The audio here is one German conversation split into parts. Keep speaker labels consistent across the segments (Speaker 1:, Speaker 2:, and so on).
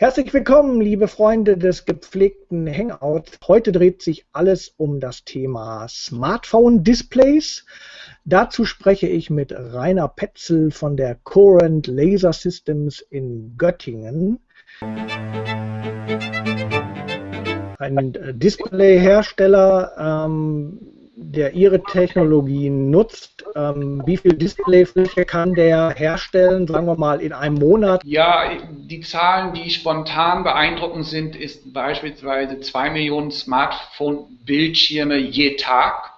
Speaker 1: Herzlich willkommen, liebe Freunde des gepflegten Hangouts. Heute dreht sich alles um das Thema Smartphone-Displays. Dazu spreche ich mit Rainer Petzel von der Current Laser Systems in Göttingen. Ein Displayhersteller, ähm, der Ihre Technologie nutzt, ähm, wie viel Displayfläche kann der herstellen, sagen wir mal in einem Monat?
Speaker 2: Ja, die Zahlen, die spontan beeindruckend sind, ist beispielsweise 2 Millionen Smartphone-Bildschirme je Tag.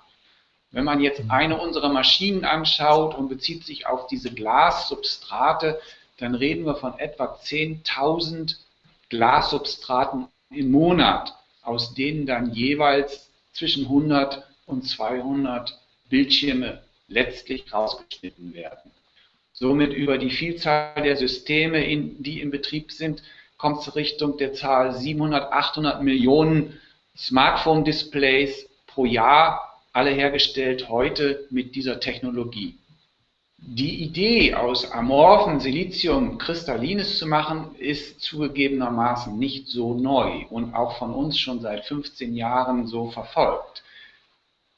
Speaker 2: Wenn man jetzt mhm. eine unserer Maschinen anschaut und bezieht sich auf diese Glassubstrate, dann reden wir von etwa 10.000 Glassubstraten im Monat, aus denen dann jeweils zwischen 100 und 200 Bildschirme letztlich rausgeschnitten werden. Somit über die Vielzahl der Systeme, in, die im Betrieb sind, kommt es Richtung der Zahl 700, 800 Millionen Smartphone-Displays pro Jahr, alle hergestellt heute mit dieser Technologie. Die Idee, aus amorphen Silizium Kristallines zu machen, ist zugegebenermaßen nicht so neu und auch von uns schon seit 15 Jahren so verfolgt.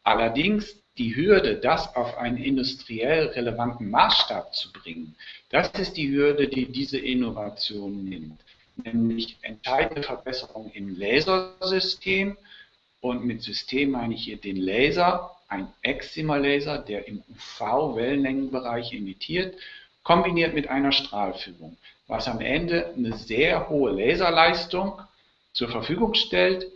Speaker 2: Allerdings die Hürde, das auf einen industriell relevanten Maßstab zu bringen, das ist die Hürde, die diese Innovation nimmt. Nämlich entscheidende Verbesserungen im Lasersystem. Und mit System meine ich hier den Laser, ein Excimer-Laser, der im UV-Wellenlängenbereich emittiert, kombiniert mit einer Strahlführung, was am Ende eine sehr hohe Laserleistung zur Verfügung stellt,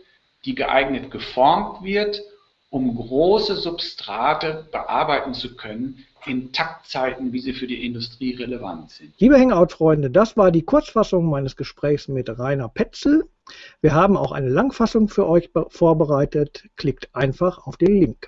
Speaker 2: die geeignet geformt wird um große Substrate bearbeiten zu können in Taktzeiten, wie sie für die Industrie relevant sind.
Speaker 1: Liebe Hangout-Freunde, das war die Kurzfassung meines Gesprächs mit Rainer Petzel. Wir haben auch eine Langfassung für euch vorbereitet. Klickt einfach auf den Link.